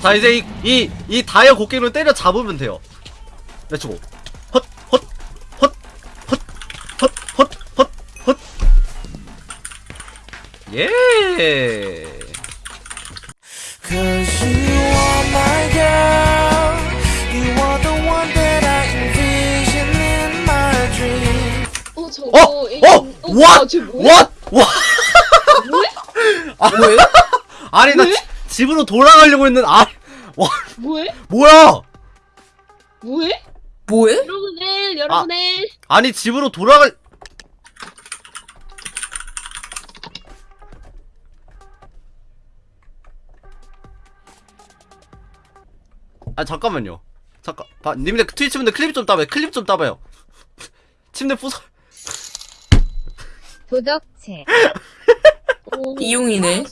자 이제 이이 이, 이 다이어 곡괭이로 때려 잡으면 돼요. 렛츠고. 헛, 헛, 헛, 헛, 헛, 헛, 헛, 예. 어, 어, 이게, 어, 어, 아, 왜? 아, 아니 나. 집으로 돌아가려고 했는데 아 와, 뭐해? 뭐야? 뭐해? 뭐해? 여러분들 여러분들 아 니 집으로 돌아갈 아 잠깐만요 잠깐 봐 님들 트위치 분들 클립 좀 따봐요 클립 좀 따봐요 침대 도덕체 오, 이용이네.